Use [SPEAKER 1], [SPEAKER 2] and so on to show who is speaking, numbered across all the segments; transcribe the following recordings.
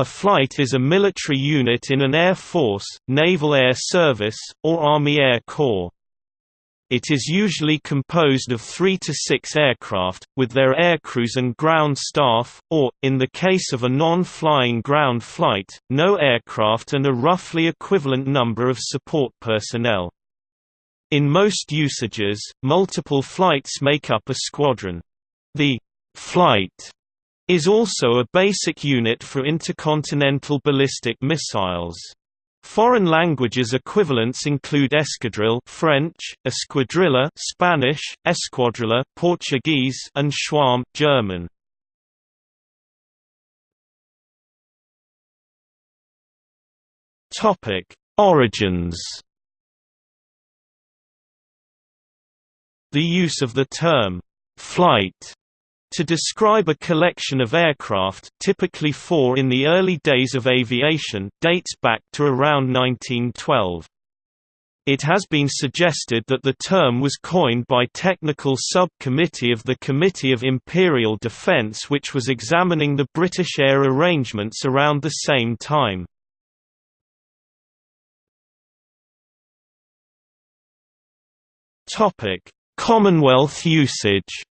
[SPEAKER 1] A flight is a military unit in an air force, naval air service, or Army Air Corps. It is usually composed of three to six aircraft, with their aircrews and ground staff, or, in the case of a non-flying ground flight, no aircraft and a roughly equivalent number of support personnel. In most usages, multiple flights make up a squadron. The «flight» is also a basic unit for intercontinental ballistic missiles. Foreign languages equivalents include escadrille French, escuadrilla Spanish, escuadrilla Portuguese and Schwarm German. Topic: Origins. The use of the term flight to describe a collection of aircraft typically four in the early days of aviation dates back to around 1912. It has been suggested that the term was coined by technical sub-committee of the Committee of Imperial Defence which was examining the British air arrangements around the same time. Commonwealth usage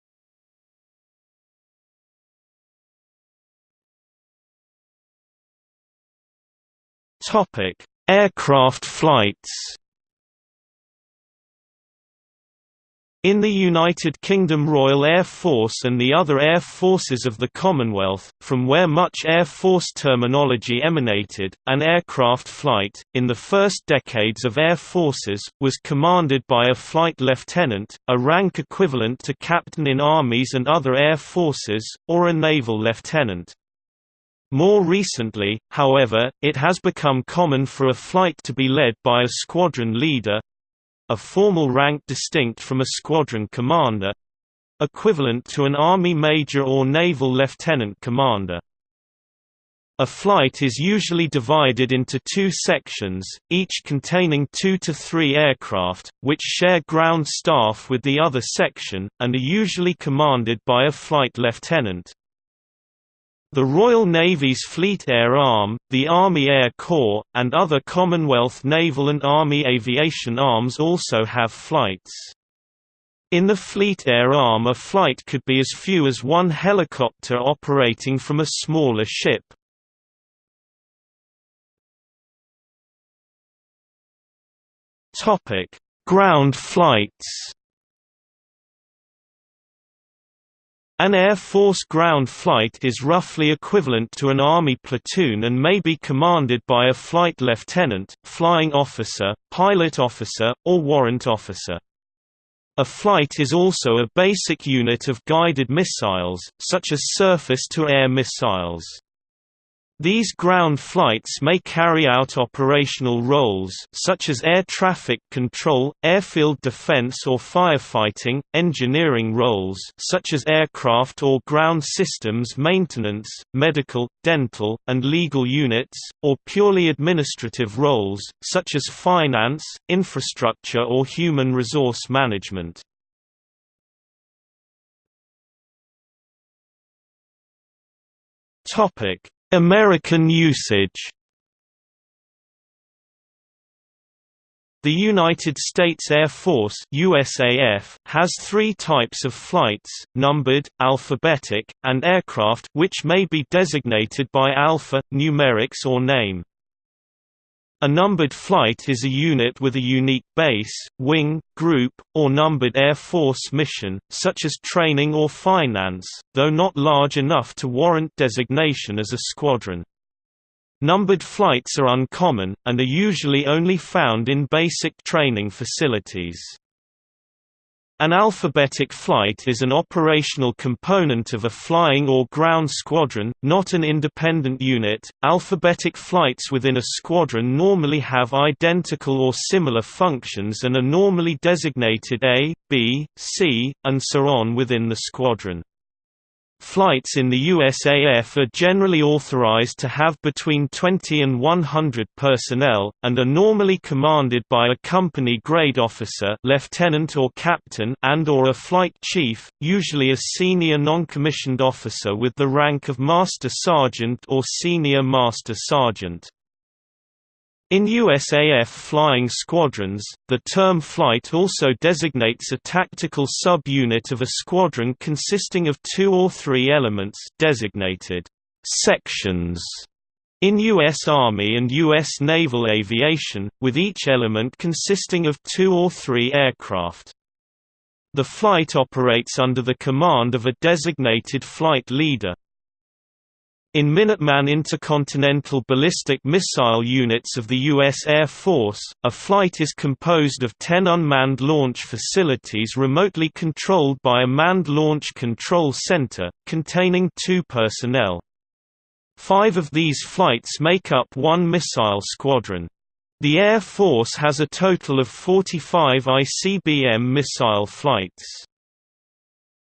[SPEAKER 1] Topic: Aircraft flights. In the United Kingdom Royal Air Force and the other air forces of the Commonwealth, from where much Air Force terminology emanated, an aircraft flight, in the first decades of air forces, was commanded by a flight lieutenant, a rank equivalent to captain in armies and other air forces, or a naval lieutenant. More recently, however, it has become common for a flight to be led by a squadron leader—a formal rank distinct from a squadron commander—equivalent to an Army major or naval lieutenant commander. A flight is usually divided into two sections, each containing two to three aircraft, which share ground staff with the other section, and are usually commanded by a flight lieutenant. The Royal Navy's Fleet Air Arm, the Army Air Corps, and other Commonwealth naval and Army aviation arms also have flights. In the Fleet Air Arm a flight could be as few as one helicopter operating from a smaller ship. Ground flights An Air Force ground flight is roughly equivalent to an Army platoon and may be commanded by a flight lieutenant, flying officer, pilot officer, or warrant officer. A flight is also a basic unit of guided missiles, such as surface-to-air missiles. These ground flights may carry out operational roles such as air traffic control, airfield defense or firefighting, engineering roles such as aircraft or ground systems maintenance, medical, dental, and legal units, or purely administrative roles, such as finance, infrastructure or human resource management. Topic American usage The United States Air Force USAF has three types of flights, numbered, alphabetic, and aircraft which may be designated by alpha, numerics or name. A numbered flight is a unit with a unique base, wing, group, or numbered Air Force mission, such as training or finance, though not large enough to warrant designation as a squadron. Numbered flights are uncommon, and are usually only found in basic training facilities. An alphabetic flight is an operational component of a flying or ground squadron, not an independent unit. Alphabetic flights within a squadron normally have identical or similar functions and are normally designated A, B, C, and so on within the squadron. Flights in the USAF are generally authorized to have between 20 and 100 personnel, and are normally commanded by a company grade officer lieutenant or captain and or a flight chief, usually a senior non-commissioned officer with the rank of Master Sergeant or Senior Master Sergeant. In USAF flying squadrons, the term flight also designates a tactical sub-unit of a squadron consisting of two or three elements designated sections in U.S. Army and U.S. naval aviation, with each element consisting of two or three aircraft. The flight operates under the command of a designated flight leader. In Minuteman intercontinental ballistic missile units of the U.S. Air Force, a flight is composed of 10 unmanned launch facilities remotely controlled by a manned launch control center, containing two personnel. Five of these flights make up one missile squadron. The Air Force has a total of 45 ICBM missile flights.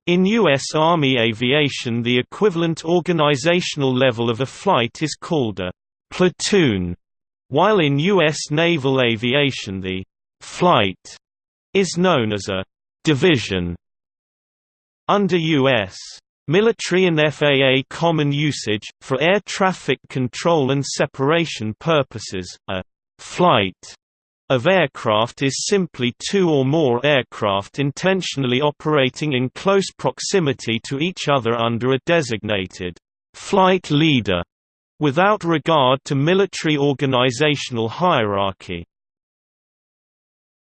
[SPEAKER 1] In U.S. Army aviation the equivalent organizational level of a flight is called a «platoon», while in U.S. naval aviation the «flight» is known as a «division». Under U.S. military and FAA common usage, for air traffic control and separation purposes, a «flight» of aircraft is simply two or more aircraft intentionally operating in close proximity to each other under a designated flight leader, without regard to military organizational hierarchy.